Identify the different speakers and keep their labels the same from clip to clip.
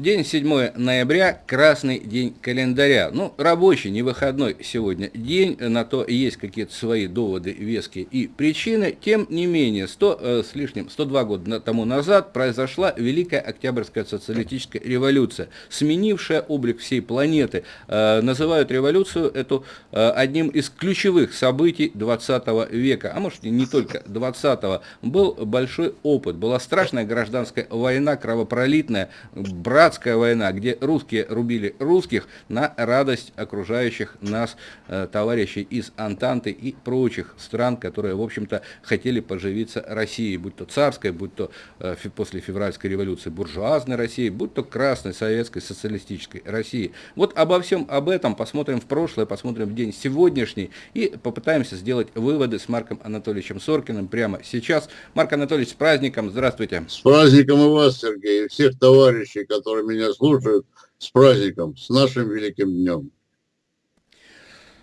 Speaker 1: День 7 ноября, красный день календаря. Ну, рабочий, не выходной сегодня день, на то есть какие-то свои доводы, веские и причины. Тем не менее, 100 э, с лишним, 102 года тому назад произошла Великая Октябрьская социалистическая революция, сменившая облик всей планеты. Э, называют революцию эту э, одним из ключевых событий 20 века, а может и не только 20-го. Был большой опыт, была страшная гражданская война, кровопролитная, брат братская война, где русские рубили русских на радость окружающих нас э, товарищей из Антанты и прочих стран, которые, в общем-то, хотели поживиться Россией, будь то царской, будь то э, после февральской революции буржуазной России, будь то красной советской социалистической России. Вот обо всем об этом посмотрим в прошлое, посмотрим в день сегодняшний и попытаемся сделать выводы с Марком Анатольевичем Соркиным прямо сейчас. Марк Анатольевич, с праздником, здравствуйте.
Speaker 2: С праздником и вас, Сергей, и всех товарищей, которые которые меня слушают, с праздником, с нашим великим днем.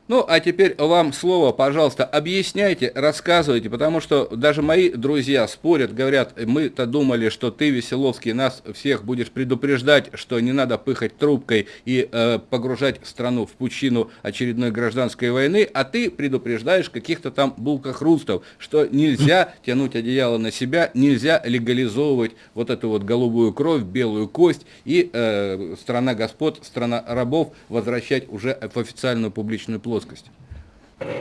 Speaker 1: Ну, а теперь вам слово, пожалуйста, объясняйте, рассказывайте, потому что даже мои друзья спорят, говорят, мы-то думали, что ты, Веселовский, нас всех будешь предупреждать, что не надо пыхать трубкой и э, погружать страну в пучину очередной гражданской войны, а ты предупреждаешь каких-то там булкохрустов, что нельзя тянуть одеяло на себя, нельзя легализовывать вот эту вот голубую кровь, белую кость и э, страна господ, страна рабов возвращать уже в официальную публичную плоть плоскость.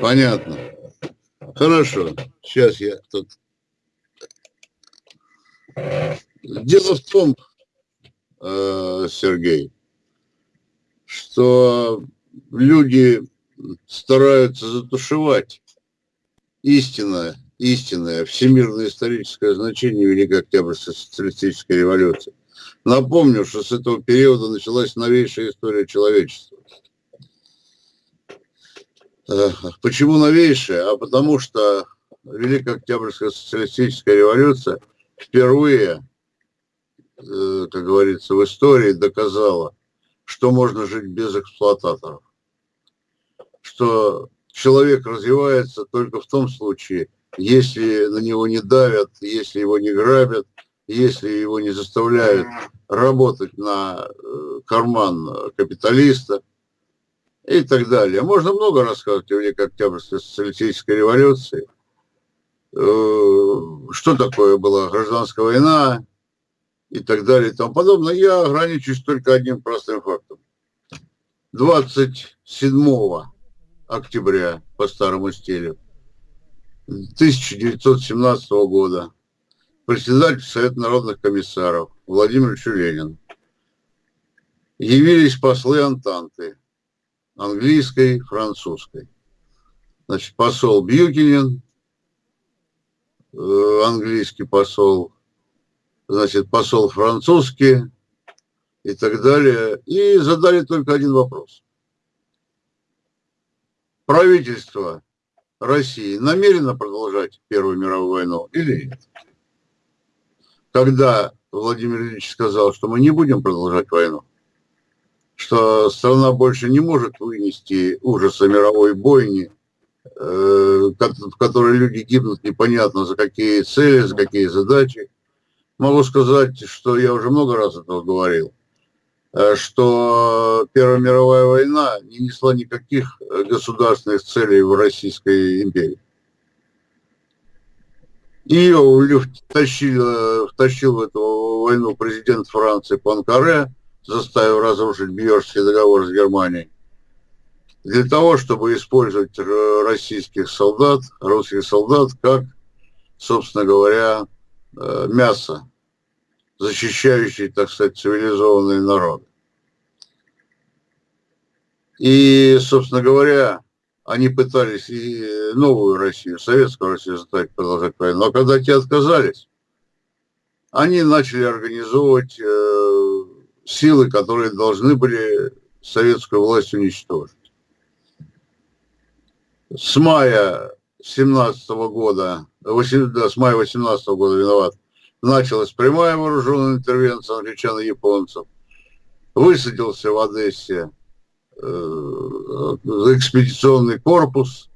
Speaker 2: Понятно. Хорошо. Сейчас я тут... Дело в том, э, Сергей, что люди стараются затушевать истинное, истинное всемирное историческое значение Великой Октябрьской социалистической революции. Напомню, что с этого периода началась новейшая история человечества. Почему новейшая? А потому что Великая Октябрьская социалистическая революция впервые, э, как говорится, в истории доказала, что можно жить без эксплуататоров. Что человек развивается только в том случае, если на него не давят, если его не грабят, если его не заставляют работать на э, карман капиталиста – и так далее. Можно много рассказывать о Великой Октябрьской социалистической революции. Э, что такое была гражданская война и так далее и тому подобное. Я ограничусь только одним простым фактом. 27 октября по старому стилю 1917 года председатель Совета народных комиссаров Владимир Ленин явились послы Антанты английской, французской. Значит, посол Бьюкинен, э, английский посол, значит, посол французский и так далее. И задали только один вопрос. Правительство России намерено продолжать Первую мировую войну или нет? Когда Владимир Ильич сказал, что мы не будем продолжать войну, что страна больше не может вынести ужаса мировой бойни, э, в которой люди гибнут непонятно за какие цели, за какие задачи. Могу сказать, что я уже много раз этого говорил, э, что Первая мировая война не несла никаких государственных целей в Российской империи. Ее втащил, втащил в эту войну президент Франции Панкаре, заставив разрушить Бьерский договор с Германией, для того, чтобы использовать российских солдат, русских солдат, как, собственно говоря, э, мясо, защищающие, так сказать, цивилизованные народы. И, собственно говоря, они пытались и новую Россию, советскую Россию заставить продолжать войну. Но когда те отказались, они начали организовывать э, силы, которые должны были советскую власть уничтожить. С мая 17 года, 8, да, с мая 18 года виноват, началась прямая вооруженная интервенция англичан и японцев. Высадился в Одессе э, экспедиционный корпус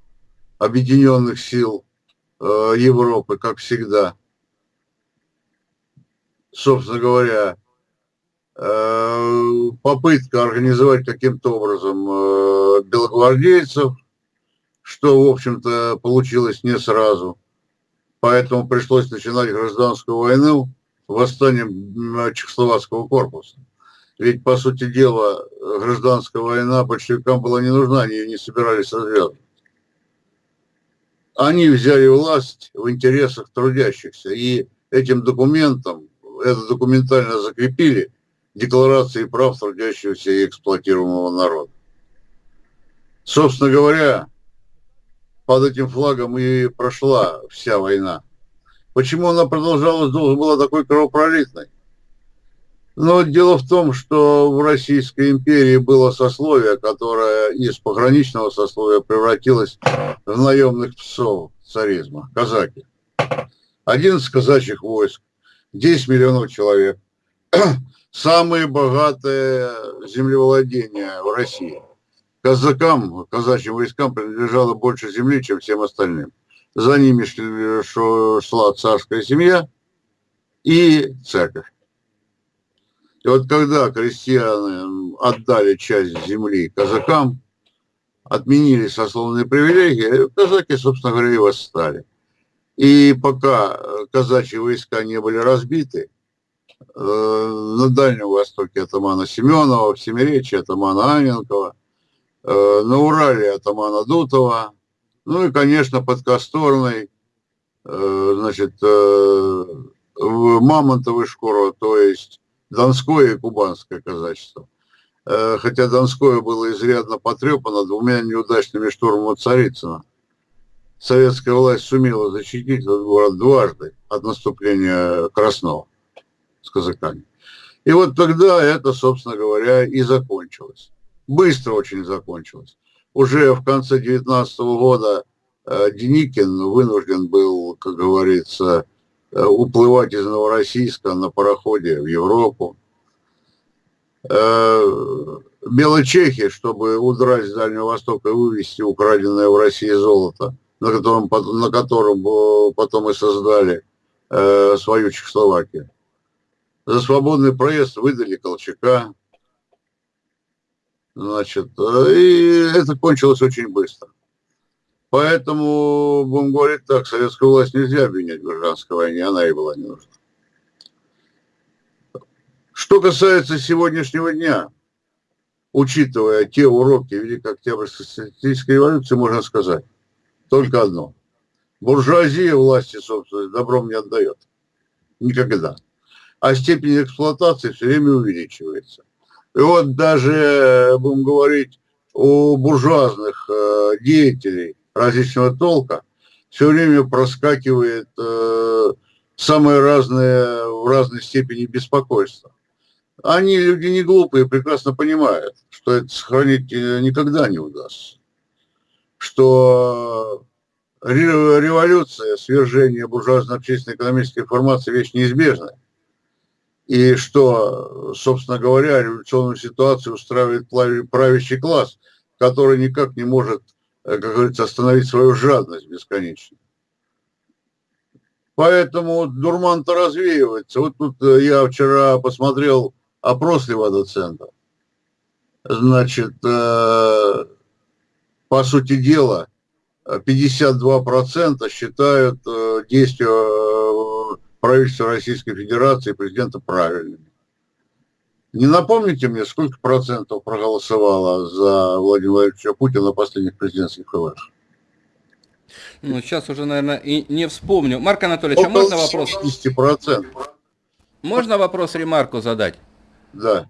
Speaker 2: объединенных сил э, Европы, как всегда. Собственно говоря, попытка организовать каким-то образом э, белогвардейцев, что, в общем-то, получилось не сразу. Поэтому пришлось начинать гражданскую войну восстанием Чехословацкого корпуса. Ведь, по сути дела, гражданская война большевикам была не нужна, они ее не собирались развязывать. Они взяли власть в интересах трудящихся, и этим документом, это документально закрепили декларации прав трудящегося и эксплуатируемого народа. Собственно говоря, под этим флагом и прошла вся война. Почему она продолжалась долго, была такой кровопролитной? Но дело в том, что в Российской империи было сословие, которое из пограничного сословия превратилось в наемных псов царизма, казаки. 11 казачьих войск, 10 миллионов человек. Самые богатые землевладения в России. Казакам, казачьим войскам принадлежало больше земли, чем всем остальным. За ними шла царская семья и церковь. И вот когда крестьяне отдали часть земли казакам, отменили сословные привилегии, казаки, собственно говоря, и восстали. И пока казачьи войска не были разбиты, на Дальнем Востоке атамана Семенова, в Семиречье атамана Аненкова, э, на Урале атамана Дутова, ну и, конечно, под Косторной, э, значит, в Мамонтовой Шкуро, то есть Донское и Кубанское казачество. Э, хотя Донское было изрядно потрепано двумя неудачными штурмами Царицына. Советская власть сумела защитить этот город дважды от наступления Краснова с казаками. И вот тогда это, собственно говоря, и закончилось. Быстро очень закончилось. Уже в конце 19 года э, Деникин вынужден был, как говорится, Э, уплывать из Новороссийска на пароходе в Европу. Э, Белочехи, чтобы удрать с Дальнего Востока и вывести украденное в России золото, на котором, на котором э, потом и создали свою Чехословакию. За свободный проезд выдали Колчака. Значит, и это кончилось очень быстро. Поэтому, будем говорить так, советскую власть нельзя обвинять в гражданской войне, она и была не нужна. Что касается сегодняшнего дня, учитывая те уроки Великой Октябрьской социалистической революции, можно сказать только одно. Буржуазия власти, собственно, добром не отдает. Никогда. А степень эксплуатации все время увеличивается. И вот даже, будем говорить, у буржуазных э, деятелей различного толка, все время проскакивает э, самые разные, в разной степени беспокойства. Они люди не глупые, прекрасно понимают, что это сохранить э, никогда не удастся. Что революция, свержение буржуазно-общественной экономической формации вещь неизбежная. И что, собственно говоря, революционную ситуацию устраивает правящий класс, который никак не может Э, как говорится, остановить свою жадность бесконечно. Поэтому дурман-то развеивается. Вот тут э, я вчера посмотрел опрос Левада-центра. Значит, э, по сути дела, 52% считают действия правительства Российской Федерации и президента правильными. Не напомните мне, сколько процентов проголосовало за Владимира Владимировича Путина на последних президентских выборах?
Speaker 1: Ну, сейчас уже, наверное, и не вспомню. Марк Анатольевич, а можно вопрос?
Speaker 2: 60%.
Speaker 1: Можно вопрос ремарку задать?
Speaker 2: Да.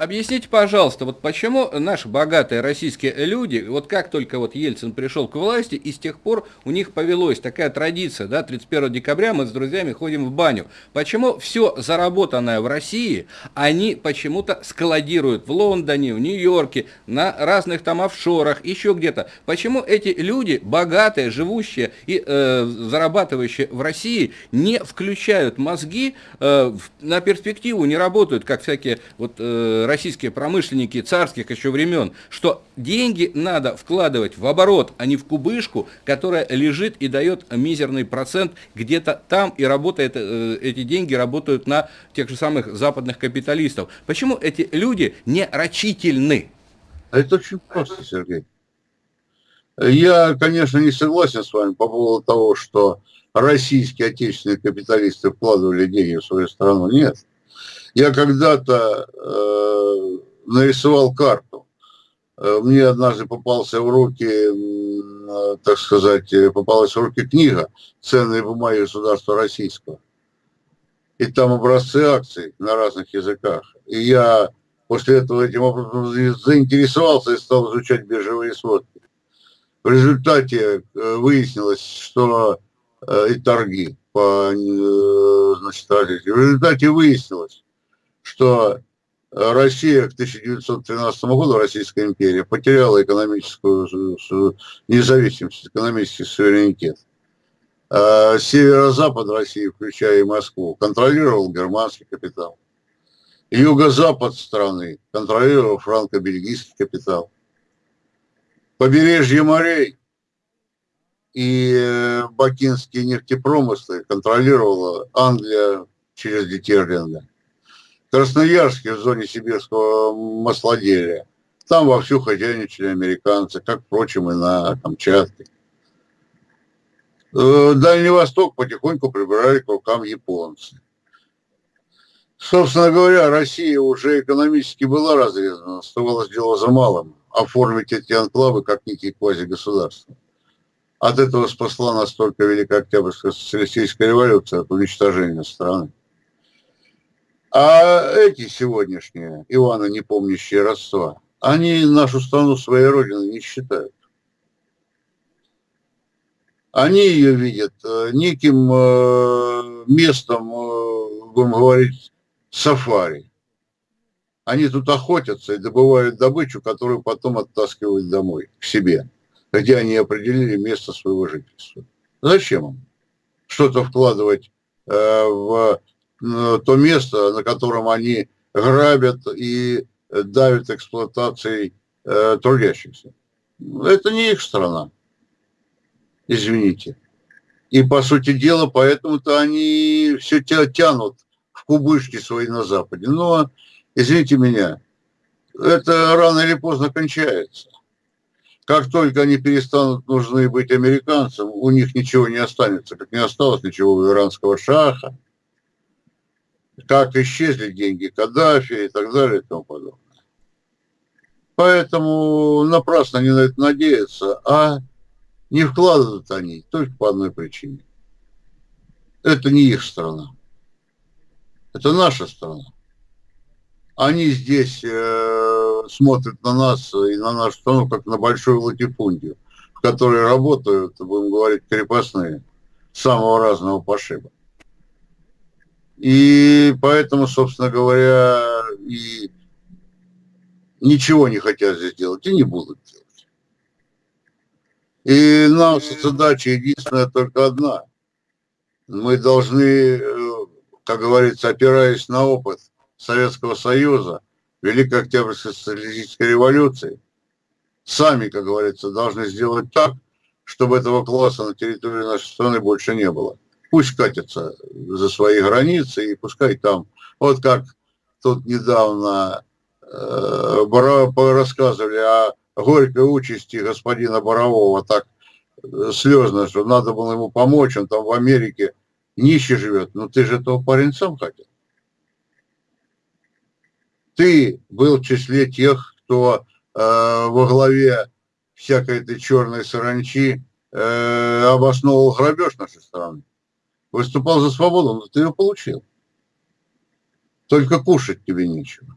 Speaker 1: Объясните, пожалуйста, вот почему наши богатые российские люди, вот как только вот Ельцин пришел к власти, и с тех пор у них повелось такая традиция, да, 31 декабря мы с друзьями ходим в баню. Почему все заработанное в России, они почему-то складируют в Лондоне, в Нью-Йорке, на разных там офшорах, еще где-то. Почему эти люди, богатые, живущие и э, зарабатывающие в России, не включают мозги э, на перспективу, не работают, как всякие вот э, российские промышленники царских еще времен, что деньги надо вкладывать в оборот, а не в кубышку, которая лежит и дает мизерный процент где-то там и работает, э, эти деньги работают на тех же самых западных капиталистов. Почему эти люди не рачительны?
Speaker 2: Это очень просто, Сергей. Я, конечно, не согласен с вами по поводу того, что российские отечественные капиталисты вкладывали деньги в свою страну. Нет. Я когда-то э, нарисовал карту. Э, мне однажды попался в руки, э, так сказать, попалась в руки книга «Ценные бумаги государства российского». И там образцы акций на разных языках. И я после этого этим образом заинтересовался и стал изучать биржевые сводки. В результате э, выяснилось, что э, и торги по э, значит, В результате выяснилось, что Россия к 1913 году, Российская империя, потеряла экономическую независимость, экономический суверенитет. А северо-запад России, включая и Москву, контролировал германский капитал. Юго-запад страны контролировал франко-бельгийский капитал побережье морей и э, бакинские нефтепромыслы контролировала Англия через Детерлинга. Красноярске в зоне сибирского маслоделия. Там вовсю хозяйничали американцы, как, впрочем, и на Камчатке. Э, Дальний Восток потихоньку прибирали к рукам японцы. Собственно говоря, Россия уже экономически была разрезана, оставалось дело за малым оформить эти анклавы как некие квазигосударства. От этого спасла настолько Великая Октябрьская социалистическая революция от уничтожения страны. А эти сегодняшние, Ивана не помнящие родства, они нашу страну своей родиной не считают. Они ее видят э, неким э, местом, э, будем говорить, сафари. Они тут охотятся и добывают добычу, которую потом оттаскивают домой, к себе, где они определили место своего жительства. Зачем им что-то вкладывать в то место, на котором они грабят и давят эксплуатацией э, трудящихся? Это не их страна, извините. И, по сути дела, поэтому-то они все тянут в кубышки свои на Западе. Но извините меня, это рано или поздно кончается. Как только они перестанут нужны быть американцам, у них ничего не останется, как не осталось ничего у иранского шаха, как исчезли деньги Каддафи и так далее и тому подобное. Поэтому напрасно они на это надеются, а не вкладывают они только по одной причине. Это не их страна. Это наша страна они здесь э, смотрят на нас и на нашу страну как на большую латифундию, в которой работают, будем говорить, крепостные самого разного пошиба. И поэтому, собственно говоря, и ничего не хотят здесь делать и не будут делать. И наша задача единственная только одна. Мы должны, э, как говорится, опираясь на опыт, Советского Союза, Великой Октябрьской социалистической революции, сами, как говорится, должны сделать так, чтобы этого класса на территории нашей страны больше не было. Пусть катятся за свои границы и пускай там, вот как тут недавно э, рассказывали о горькой участи господина Борового, так э, слезно, что надо было ему помочь, он там в Америке нищий живет. Ну ты же этого парень сам хотел ты был в числе тех, кто э, во главе всякой этой черной саранчи э, обосновывал грабеж нашей страны. Выступал за свободу, но ты ее получил. Только кушать тебе нечего.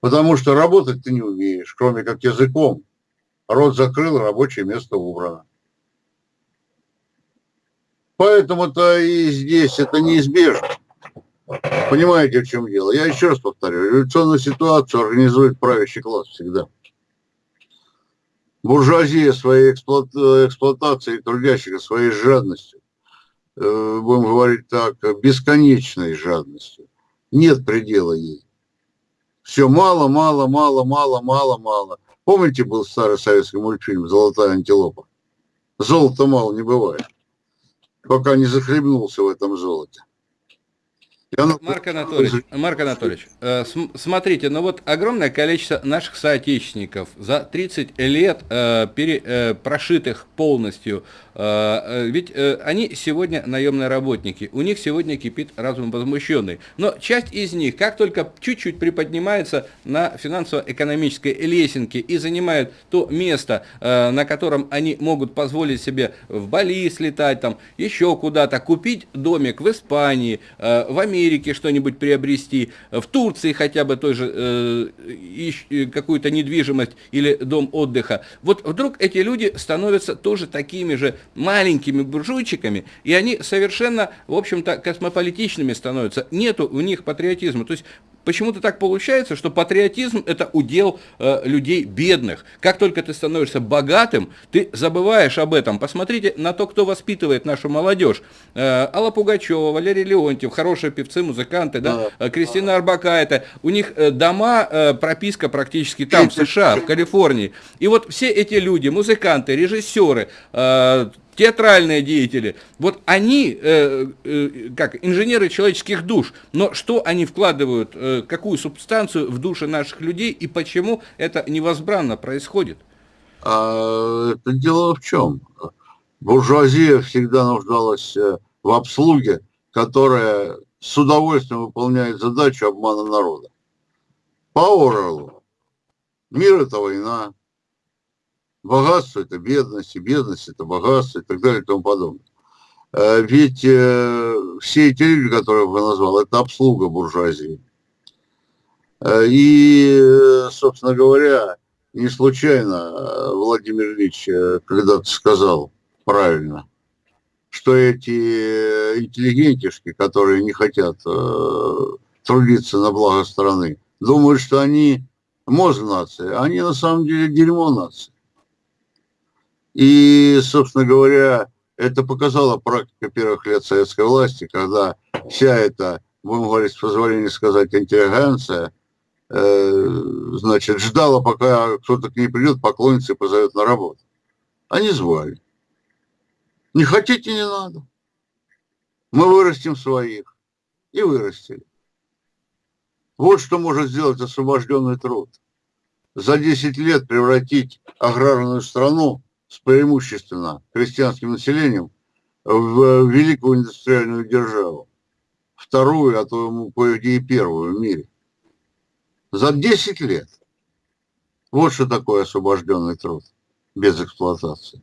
Speaker 2: Потому что работать ты не умеешь, кроме как языком. Рот закрыл, рабочее место убрано. Поэтому-то и здесь это неизбежно. Понимаете, в чем дело? Я еще раз повторю, революционную ситуацию организует правящий класс всегда. Буржуазия своей эксплуата эксплуатацией трудящих, своей жадностью, будем говорить так, бесконечной жадностью. Нет предела ей. Все мало, мало, мало, мало, мало, мало. Помните, был старый советский мультфильм «Золотая антилопа»? Золота мало не бывает, пока не захлебнулся в этом золоте.
Speaker 1: Марк Анатольевич, Марк Анатольевич, э, смотрите, ну вот огромное количество наших соотечественников за 30 лет э, пере, э, прошитых полностью э, ведь э, они сегодня наемные работники, у них сегодня кипит разум возмущенный. Но часть из них, как только чуть-чуть приподнимается на финансово-экономической лесенке и занимают то место, э, на котором они могут позволить себе в Бали слетать, там, еще куда-то, купить домик в Испании, в Америке что-нибудь приобрести, в Турции хотя бы той же какую-то недвижимость или дом отдыха. Вот вдруг эти люди становятся тоже такими же маленькими буржуйчиками, и они совершенно, в общем-то, космополитичными становятся. Нету у них патриотизма. То есть почему-то так получается, что патриотизм это удел э, людей бедных. Как только ты становишься богатым, ты забываешь об этом. Посмотрите на то, кто воспитывает нашу молодежь. Э, Алла Пугачева, Валерий Леонтьев, хорошие певцы, музыканты, да? Э, Кристина Арбакайте. У них э, дома, э, прописка практически там, в США, в Калифорнии. И вот все эти люди, музыканты, режиссеры, э, театральные деятели, вот они, э, э, как инженеры человеческих душ, но что они вкладывают, э, какую субстанцию в души наших людей и почему это невозбранно происходит?
Speaker 2: А, это дело в чем? Буржуазия всегда нуждалась э, в обслуге, которая с удовольствием выполняет задачу обмана народа. По Оруэллу мир – это война, богатство – это бедность, и бедность – это богатство и так далее и тому подобное. Э, ведь э, все эти люди, которые я назвал, это обслуга буржуазии. Э, и, собственно говоря, не случайно Владимир Ильич когда-то сказал правильно, что эти интеллигентишки, которые не хотят трудиться на благо страны, думают, что они мозг нации, а они на самом деле дерьмо нации. И, собственно говоря, это показала практика первых лет советской власти, когда вся эта, будем говорить, с позволения сказать, интеллигенция, э, значит, ждала, пока кто-то к ней придет, поклонится и позовет на работу. Они звали. Не хотите, не надо. Мы вырастим своих. И вырастили. Вот что может сделать освобожденный труд. За 10 лет превратить аграрную страну с преимущественно крестьянским населением в великую индустриальную державу. Вторую, а то кое-где и первую в мире. За 10 лет. Вот что такое освобожденный труд без эксплуатации.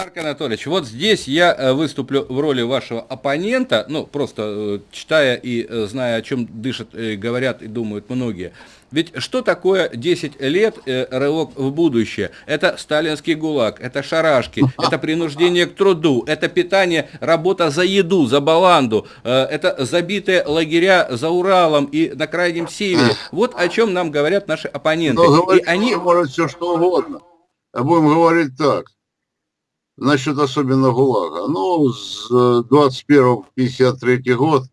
Speaker 1: Марк Анатольевич, вот здесь я э, выступлю в роли вашего оппонента, ну, просто э, читая и э, зная, о чем дышат, говорят и думают многие. Ведь что такое 10 лет э, рывок в будущее? Это сталинский гулаг, это шарашки, это принуждение к труду, это питание, работа за еду, за баланду, э, это забитые лагеря за Уралом и на Крайнем Севере. Вот о чем нам говорят наши оппоненты.
Speaker 2: Но говорить, и они... может все что угодно. А будем говорить так. Насчет особенно ГУЛАГа. Ну, с 21 53 год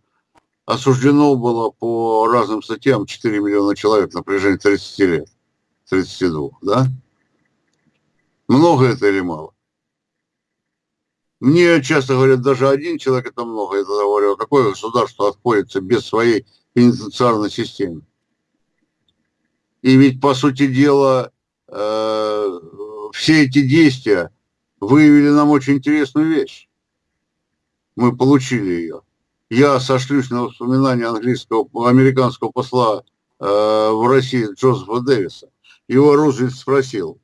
Speaker 2: осуждено было по разным статьям 4 миллиона человек на протяжении 30 лет, 32, да? Много это или мало? Мне часто говорят, даже один человек это много. Я тогда говорю, а какое государство отходится без своей пенитенциарной системы? И ведь, по сути дела, э, все эти действия выявили нам очень интересную вещь. Мы получили ее я сошлюсь на воспоминания английского, американского посла э, в России Джозефа Дэвиса. Его Рузвельт спросил,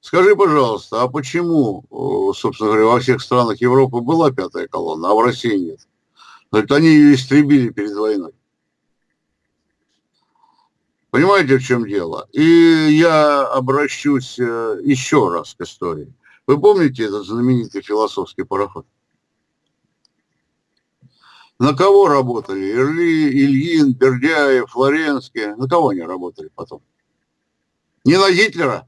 Speaker 2: скажи, пожалуйста, а почему, собственно говоря, во всех странах Европы была пятая колонна, а в России нет? Говорит, они ее истребили перед войной. Понимаете, в чем дело? И я обращусь э, еще раз к истории. Вы помните этот знаменитый философский пароход? На кого работали? Ирли, Ильин, Бердяев, Флоренский. На кого они работали потом? Не на Гитлера?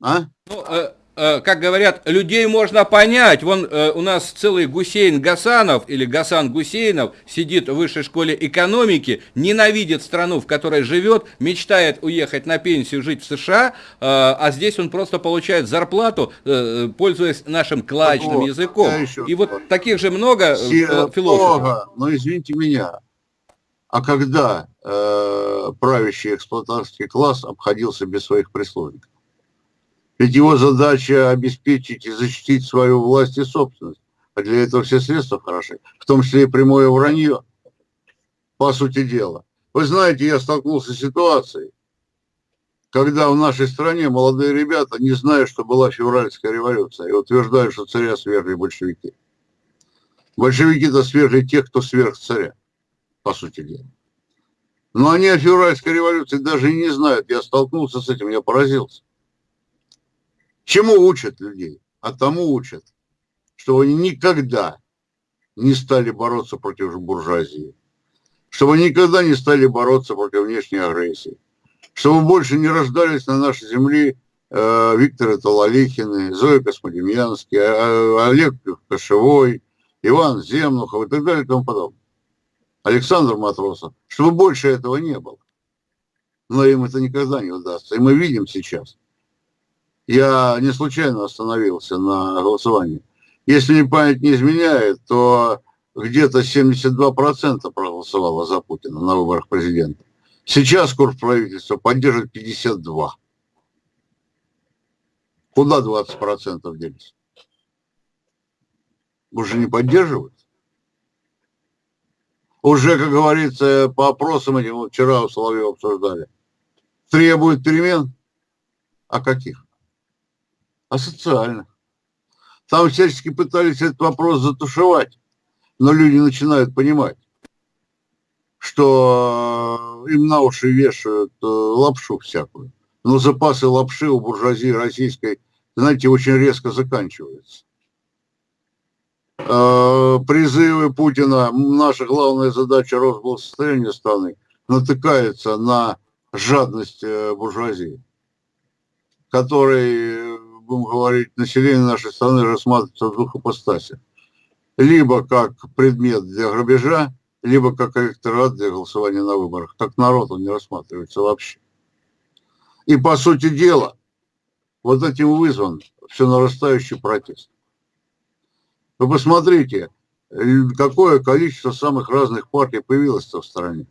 Speaker 1: А? Ну, э, как говорят, людей можно понять. Вон э, у нас целый Гусейн Гасанов или Гасан Гусейнов сидит в высшей школе экономики, ненавидит страну, в которой живет, мечтает уехать на пенсию, жить в США, а здесь он просто получает зарплату, пользуясь нашим клачным вот, языком. И вот таких же много философов. Много,
Speaker 2: но извините меня, а когда э, правящий эксплуататорский класс обходился без своих прислужников? Ведь его задача обеспечить и защитить свою власть и собственность. А для этого все средства хороши, в том числе и прямое вранье, по сути дела. Вы знаете, я столкнулся с ситуацией, когда в нашей стране молодые ребята не знают, что была февральская революция, и утверждают, что царя свергли большевики. Большевики-то свергли тех, кто сверх царя по сути дела. Но они о февральской революции даже и не знают. Я столкнулся с этим, я поразился. Чему учат людей? А тому учат, что они никогда не стали бороться против буржуазии, чтобы никогда не стали бороться против внешней агрессии, чтобы больше не рождались на нашей земле э, Виктор Талалихины, Зоя Космодемьянский, э, Олег Кошевой, Иван Земнухов и так далее и тому подобное. Александр Матросов, чтобы больше этого не было. Но им это никогда не удастся. И мы видим сейчас. Я не случайно остановился на голосовании. Если мне память не изменяет, то где-то 72% проголосовало за Путина на выборах президента. Сейчас курс правительства поддерживает 52. Куда 20% делись? Уже не поддерживают? уже, как говорится, по опросам этим, вчера у Соловьева обсуждали, требует перемен. А каких? А. Там всячески пытались этот вопрос затушевать, но люди начинают понимать, что им на уши вешают э, лапшу всякую. Но запасы лапши у буржуазии российской, знаете, очень резко заканчиваются. Э, призывы Путина, наша главная задача Росблагосостояния страны, натыкается на жадность э, буржуазии, который, будем говорить, население нашей страны рассматривается в двух ипостасях. Либо как предмет для грабежа, либо как электорат для голосования на выборах. Как народ он не рассматривается вообще. И по сути дела, вот этим вызван все нарастающий протест. Вы посмотрите, какое количество самых разных партий появилось в стране.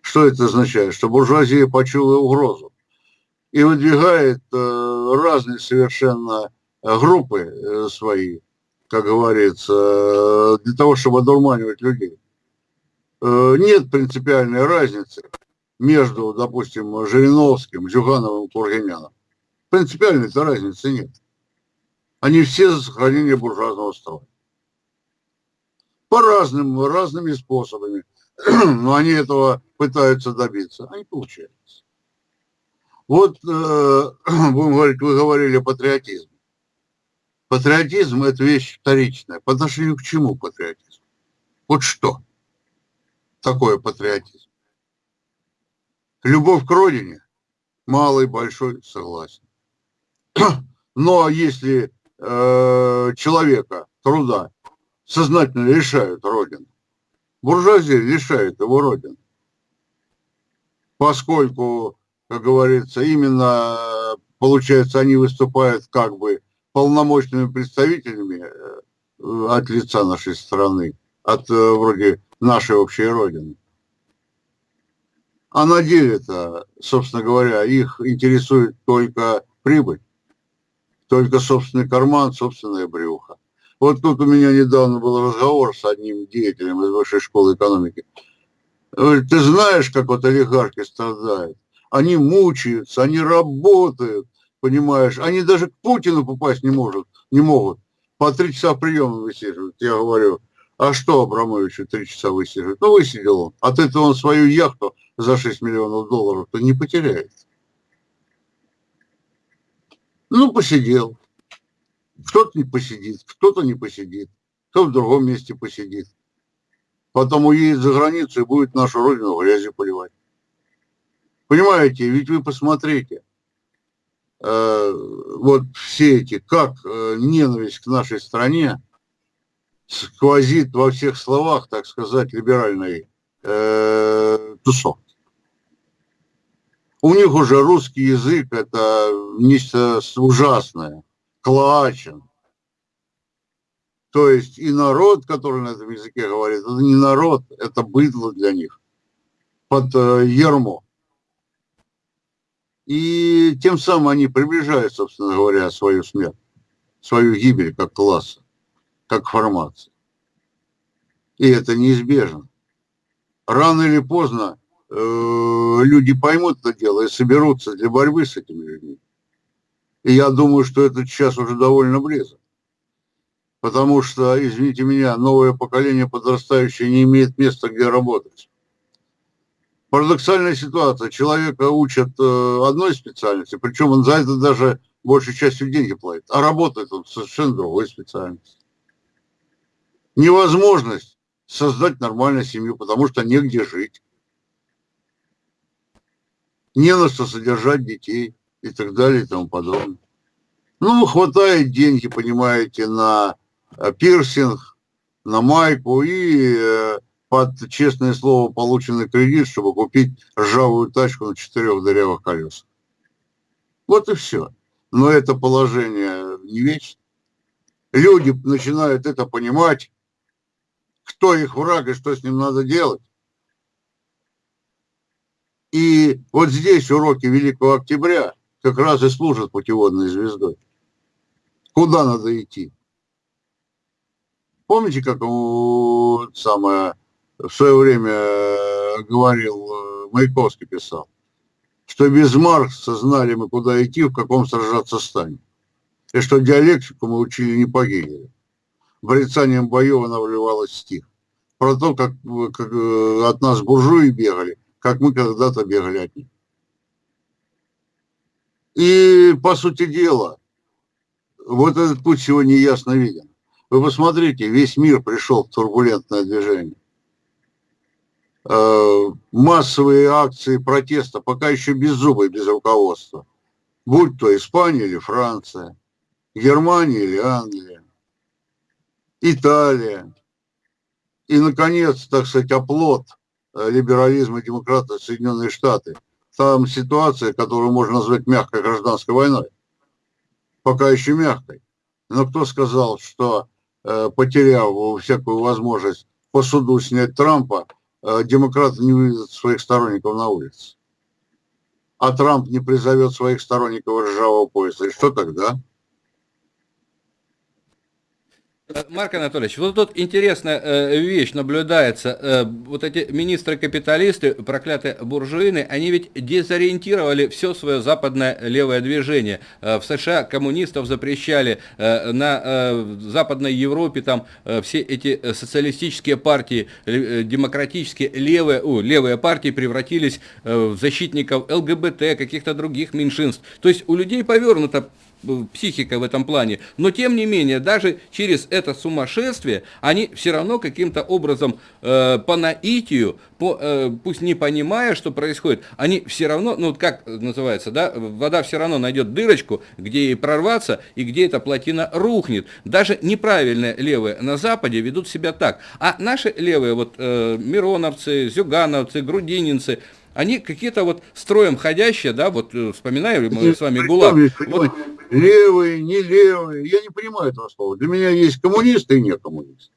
Speaker 2: Что это означает? Что буржуазия почула угрозу и выдвигает э, разные совершенно э, группы э, свои, как говорится, для того, чтобы одурманивать людей. Нет принципиальной разницы между, допустим, Жириновским, Зюгановым и Кургиняном. Принципиальной-то разницы нет. Они все за сохранение буржуазного строя. По разным, разными способами. Но они этого пытаются добиться. Они получаются. Вот, э, будем говорить, вы говорили о патриотизме. Патриотизм – это вещь вторичная. По отношению к чему патриотизм? Вот что такое патриотизм? Любовь к родине? Малый, большой, согласен. Но если э, человека, труда, сознательно лишают Родины. Буржуазия лишает его Родины. Поскольку, как говорится, именно, получается, они выступают как бы полномочными представителями э, от лица нашей страны, от э, вроде нашей общей Родины. А на деле-то, собственно говоря, их интересует только прибыль только собственный карман, собственное брюхо. Вот тут у меня недавно был разговор с одним деятелем из высшей школы экономики. Ты знаешь, как вот олигархи страдают? Они мучаются, они работают, понимаешь? Они даже к Путину попасть не, может, не могут. По три часа приема высиживают. Я говорю, а что Абрамовичу три часа высиживать? Ну, высидел он. От этого он свою яхту за 6 миллионов долларов-то не потеряет. Ну, посидел. Кто-то не посидит, кто-то не посидит, кто в другом месте посидит. Потом уедет за границу и будет нашу родину грязью поливать. Понимаете, ведь вы посмотрите, э, вот все эти, как э, ненависть к нашей стране сквозит во всех словах, так сказать, либеральной э, тусовки. У них уже русский язык – это нечто ужасное, клачен. То есть и народ, который на этом языке говорит, это не народ, это быдло для них под э, ермо. И тем самым они приближают, собственно говоря, свою смерть, свою гибель как класса, как формации. И это неизбежно. Рано или поздно Э, люди поймут это дело и соберутся для борьбы с этими людьми. И я думаю, что это сейчас уже довольно близко. Потому что, извините меня, новое поколение подрастающее не имеет места, где работать. Парадоксальная ситуация. Человека учат э, одной специальности, причем он за это даже большей частью деньги платит, а работает он совершенно другой специальности. Невозможность создать нормальную семью, потому что негде жить не на что содержать детей и так далее и тому подобное. Ну, хватает деньги, понимаете, на э, пирсинг, на майку и э, под честное слово полученный кредит, чтобы купить ржавую тачку на четырех дырявых колесах. Вот и все. Но это положение не вечно. Люди начинают это понимать, кто их враг и что с ним надо делать. И вот здесь уроки Великого Октября как раз и служат путеводной звездой. Куда надо идти? Помните, как самое, в свое время э, говорил э, Маяковский писал, что без Маркса знали мы, куда идти, в каком сражаться станем. И что диалектику мы учили не по Гегелю. Брецанием боев она вливалась стих. Про то, как, как э, от нас буржуи бегали, как мы когда-то бегали от них. И, по сути дела, вот этот путь сегодня ясно виден. Вы посмотрите, весь мир пришел в турбулентное движение. Э, массовые акции протеста, пока еще без зуба и без руководства. Будь то Испания или Франция, Германия или Англия, Италия. И, наконец, так сказать, оплот – Э, либерализма и демократии Соединенные Штаты. Там ситуация, которую можно назвать мягкой гражданской войной. Пока еще мягкой. Но кто сказал, что э, потеряв всякую возможность по суду снять Трампа, демократы не выведут своих сторонников на улицы? А Трамп не призовет своих сторонников ржавого пояса. И что тогда?
Speaker 1: Марк Анатольевич, вот тут интересная э, вещь наблюдается. Э, вот эти министры-капиталисты, проклятые буржуины, они ведь дезориентировали все свое западное левое движение. Э, в США коммунистов запрещали, на Западной Европе там все эти социалистические партии, демократические левые, о, левые партии превратились в защитников ЛГБТ, каких-то других меньшинств. То есть у людей повернуто психика в этом плане. Но тем не менее, даже через это сумасшествие, они все равно каким-то образом э, по наитию, по, э, пусть не понимая, что происходит, они все равно, ну как называется, да, вода все равно найдет дырочку, где ей прорваться и где эта плотина рухнет. Даже неправильные левые на Западе ведут себя так. А наши левые, вот э, мироновцы, зюгановцы, грудининцы, они какие-то вот строем ходящие, да, вот э, вспоминаем мы с вами ГУЛАГ. Вот,
Speaker 2: левые, не левые. Я не понимаю этого слова. Для меня есть коммунисты и не коммунисты.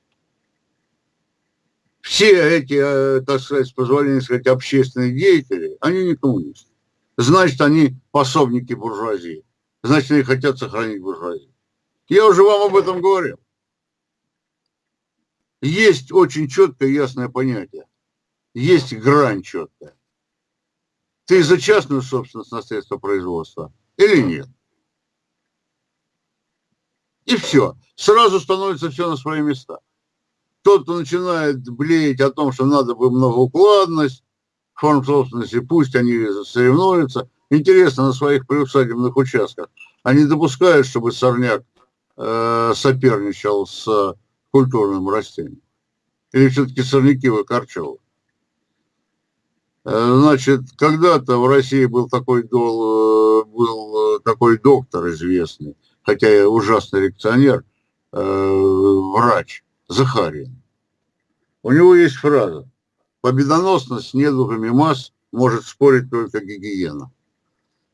Speaker 2: Все эти, э, так сказать, с позволения сказать, общественные деятели, они не коммунисты. Значит, они пособники буржуазии. Значит, они хотят сохранить буржуазию. Я уже вам об этом говорил. Есть очень четкое ясное понятие. Есть грань четкая. Ты за частную собственность на средства производства или нет? И все. Сразу становится все на свои места. Тот, кто начинает блеять о том, что надо бы многоукладность, форм собственности, пусть они соревнуются. Интересно, на своих приусадебных участках они допускают, чтобы сорняк э, соперничал с культурным растением? Или все-таки сорняки выкорчевывают? Э, значит, когда-то в России был такой, дол, э, был такой доктор известный, хотя и ужасный реакционер, э, врач Захарин. У него есть фраза «Победоносность с недугами масс может спорить только гигиена».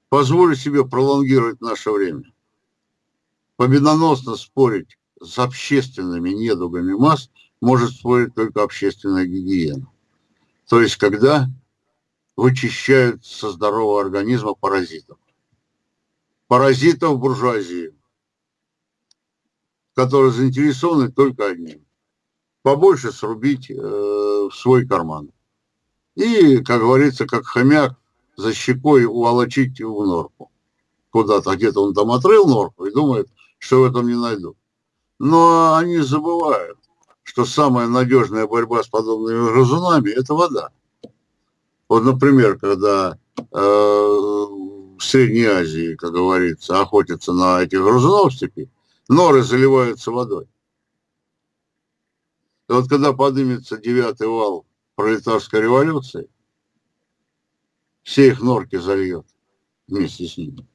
Speaker 2: Позволю себе пролонгировать наше время. Победоносно спорить с общественными недугами масс может спорить только общественная гигиена. То есть, когда вычищают со здорового организма паразитов. Паразитов буржуазии, которые заинтересованы только одним. Побольше срубить э, в свой карман. И, как говорится, как хомяк за щекой уволочить в норку. Куда-то, где-то он там отрыл норку и думает, что в этом не найду. Но они забывают, что самая надежная борьба с подобными грызунами – это вода. Вот, например, когда э, в Средней Азии, как говорится, охотятся на этих грызунов степи, норы заливаются водой. И вот когда поднимется девятый вал пролетарской революции, все их норки зальет вместе с ними.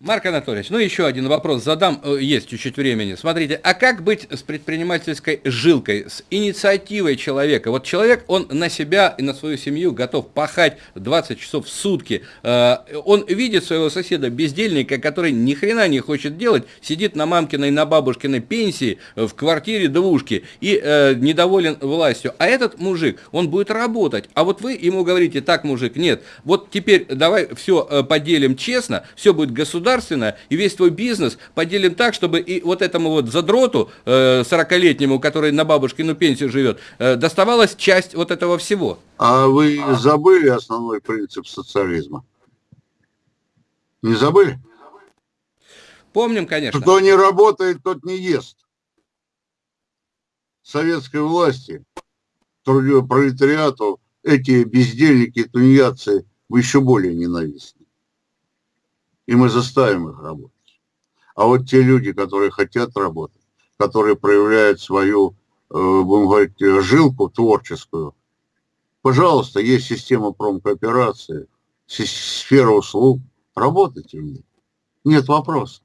Speaker 1: Марк Анатольевич, ну еще один вопрос задам, э, есть чуть-чуть времени. Смотрите, а как быть с предпринимательской жилкой, с инициативой человека? Вот человек, он на себя и на свою семью готов пахать 20 часов в сутки. Э, он видит своего соседа бездельника, который ни хрена не хочет делать, сидит на мамкиной, на бабушкиной пенсии в квартире двушки и э, недоволен властью. А этот мужик, он будет работать. А вот вы ему говорите, так, мужик, нет, вот теперь давай все поделим честно, все будет государство государственно, и весь твой бизнес поделим так, чтобы и вот этому вот задроту э, 40-летнему, который на бабушкину пенсию живет, э, доставалась часть вот этого всего.
Speaker 2: А вы забыли основной принцип социализма? Не забыли?
Speaker 1: Помним, конечно.
Speaker 2: Кто не работает, тот не ест. Советской власти, пролетариату, эти бездельники, тунеядцы еще более ненавистны и мы заставим их работать. А вот те люди, которые хотят работать, которые проявляют свою, э, будем говорить, жилку творческую, пожалуйста, есть система промкооперации, сфера услуг, работайте в ней. Нет вопроса.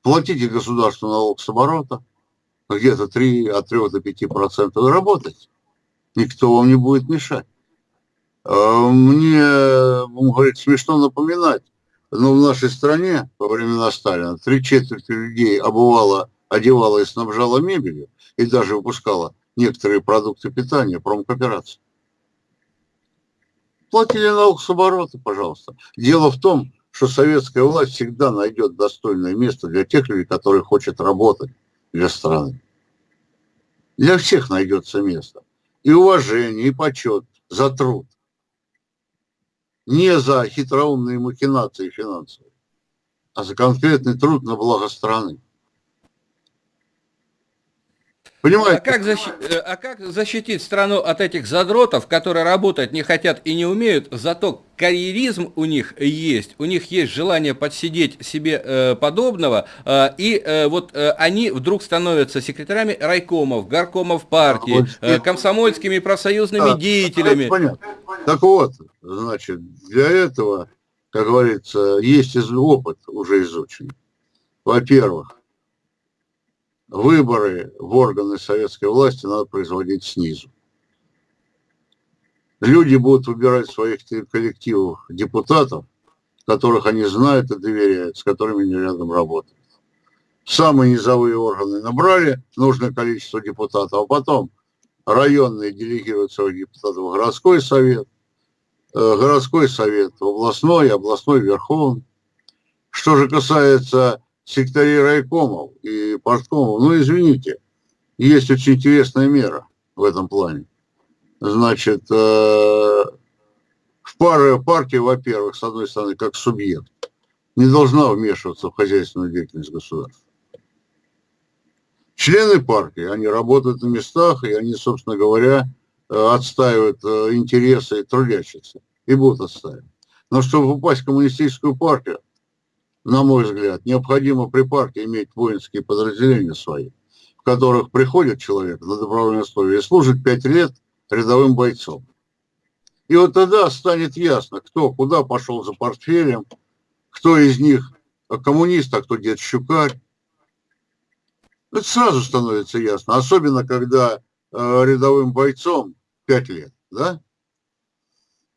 Speaker 2: Платите государству налог с оборота, где-то 3, от 3 до 5 процентов, и работайте. Никто вам не будет мешать. А мне, будем говорить, смешно напоминать, но в нашей стране во времена Сталина три четверти людей обувала, одевала и снабжала мебелью, и даже выпускала некоторые продукты питания, промкооперации. Платили налог с оборота, пожалуйста. Дело в том, что советская власть всегда найдет достойное место для тех людей, которые хотят работать для страны. Для всех найдется место. И уважение, и почет за труд не за хитроумные махинации финансовые, а за конкретный труд на благо страны.
Speaker 1: Понимаете? А как, защи... Э, а как защитить страну от этих задротов, которые работать не хотят и не умеют, зато карьеризм у них есть, у них есть желание подсидеть себе э, подобного, э, и э, вот э, они вдруг становятся секретарями райкомов, горкомов партии, э, комсомольскими профсоюзными а, деятелями.
Speaker 2: Понятно. Так вот, значит, для этого, как говорится, есть опыт уже изучен. Во-первых, выборы в органы советской власти надо производить снизу. Люди будут выбирать своих коллективов депутатов, которых они знают и доверяют, с которыми они рядом работают. Самые низовые органы набрали нужное количество депутатов, а потом районные делегируют своих депутатов в городской совет, э, городской совет в областной, областной верховный. Что же касается секторей райкомов и порткомов. Ну, извините, есть очень интересная мера в этом плане. Значит, э, в пары партии, во-первых, с одной стороны, как субъект, не должна вмешиваться в хозяйственную деятельность государства. Члены партии, они работают на местах, и они, собственно говоря, э, отстаивают э, интересы трудящихся и будут отстаивать. Но чтобы попасть в коммунистическую партию, на мой взгляд, необходимо при партии иметь воинские подразделения свои, в которых приходит человек на добровольной основе и служит пять лет рядовым бойцом. И вот тогда станет ясно, кто куда пошел за портфелем, кто из них коммунист, а кто дед Щукарь. Это сразу становится ясно, особенно когда э, рядовым бойцом 5 лет, да?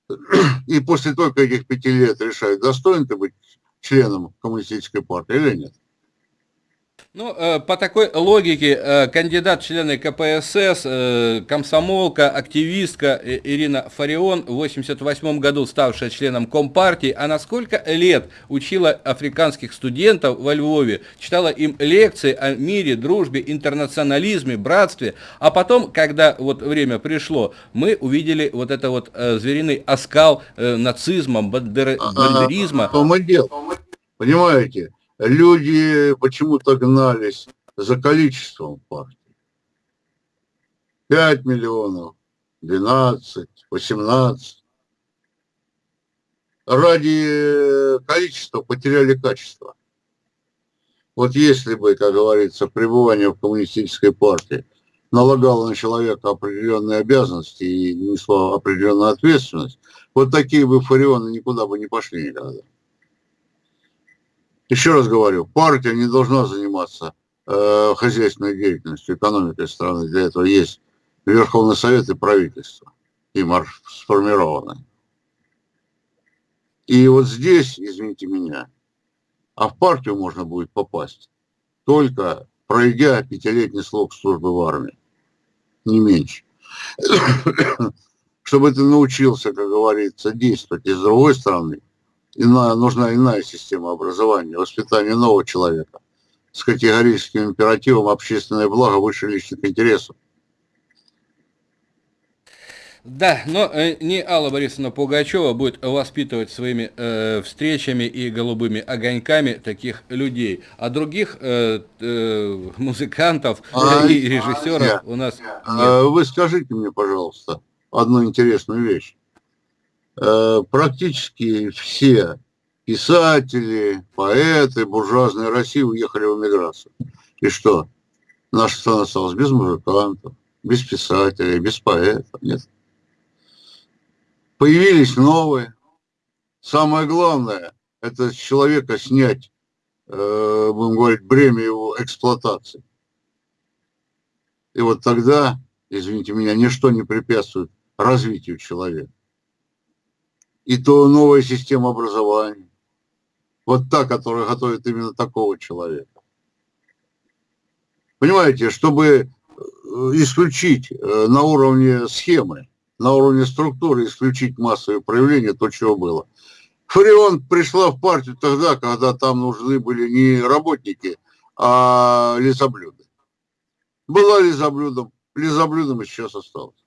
Speaker 2: И после только этих пяти лет решают, достоин ты быть членом коммунистической партии или нет.
Speaker 1: Ну, э, по такой логике, э, кандидат члены КПСС, э, комсомолка, активистка Ирина Фарион, в 88 году ставшая членом Компартии, а на сколько лет учила африканских студентов во Львове, читала им лекции о мире, дружбе, интернационализме, братстве, а потом, когда вот время пришло, мы увидели вот это вот звериный оскал нацизма, бандеризма.
Speaker 2: Что мы делаем? Понимаете? Люди почему-то гнались за количеством партий. 5 миллионов, 12, 18. Ради количества потеряли качество. Вот если бы, как говорится, пребывание в коммунистической партии налагало на человека определенные обязанности и несло определенную ответственность, вот такие бы фарионы никуда бы не пошли никогда. Еще раз говорю, партия не должна заниматься э, хозяйственной деятельностью, экономикой страны. Для этого есть Верховный Совет и правительство, им сформированы. И вот здесь, извините меня, а в партию можно будет попасть только пройдя пятилетний срок службы в армии, не меньше. Чтобы ты научился, как говорится, действовать и с другой стороны, иная, нужна иная система образования, воспитания нового человека с категорическим императивом общественное благо выше личных интересов.
Speaker 1: Да, но э, не Алла Борисовна Пугачева будет воспитывать своими э, встречами и голубыми огоньками таких людей, а других э, э, музыкантов а, и режиссеров а, у нас
Speaker 2: нет. Вы скажите мне, пожалуйста, одну интересную вещь. Э, практически все писатели, поэты буржуазной России уехали в эмиграцию. И что? Наша страна осталась без музыкантов, без писателей, без поэтов. Нет. Появились новые. Самое главное, это с человека снять, э, будем говорить, бремя его эксплуатации. И вот тогда, извините меня, ничто не препятствует развитию человека и то новая система образования. Вот та, которая готовит именно такого человека. Понимаете, чтобы э, исключить э, на уровне схемы, на уровне структуры, исключить массовые проявления, то, чего было. Фарион пришла в партию тогда, когда там нужны были не работники, а лизоблюды. Была лизоблюдом, лизоблюдом и сейчас осталась.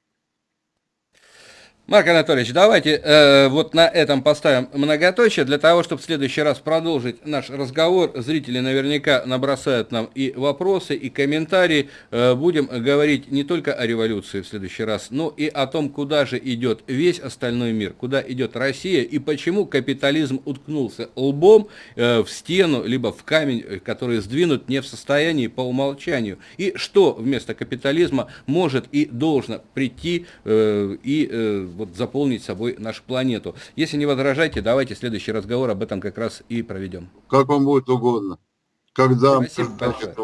Speaker 1: Марк Анатольевич, давайте э, вот на этом поставим многоточие, для того, чтобы в следующий раз продолжить наш разговор. Зрители наверняка набросают нам и вопросы, и комментарии. Э, будем говорить не только о революции в следующий раз, но и о том, куда же идет весь остальной мир, куда идет Россия, и почему капитализм уткнулся лбом э, в стену, либо в камень, э, который сдвинут не в состоянии по умолчанию. И что вместо капитализма может и должно прийти э, и... Э, вот заполнить собой нашу планету. Если не возражаете, давайте следующий разговор об этом как раз и проведем.
Speaker 2: Как вам будет угодно. Когда
Speaker 1: Спасибо большое.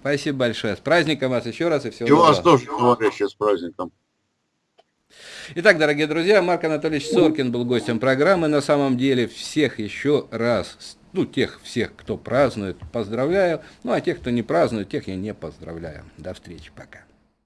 Speaker 1: Спасибо большое. С праздником вас еще раз и всего
Speaker 2: И доброго. вас тоже, товарищи, с праздником.
Speaker 1: Итак, дорогие друзья, Марк Анатольевич Соркин был гостем программы. На самом деле всех еще раз, ну, тех всех, кто празднует, поздравляю. Ну, а тех, кто не празднует, тех я не поздравляю. До встречи, пока.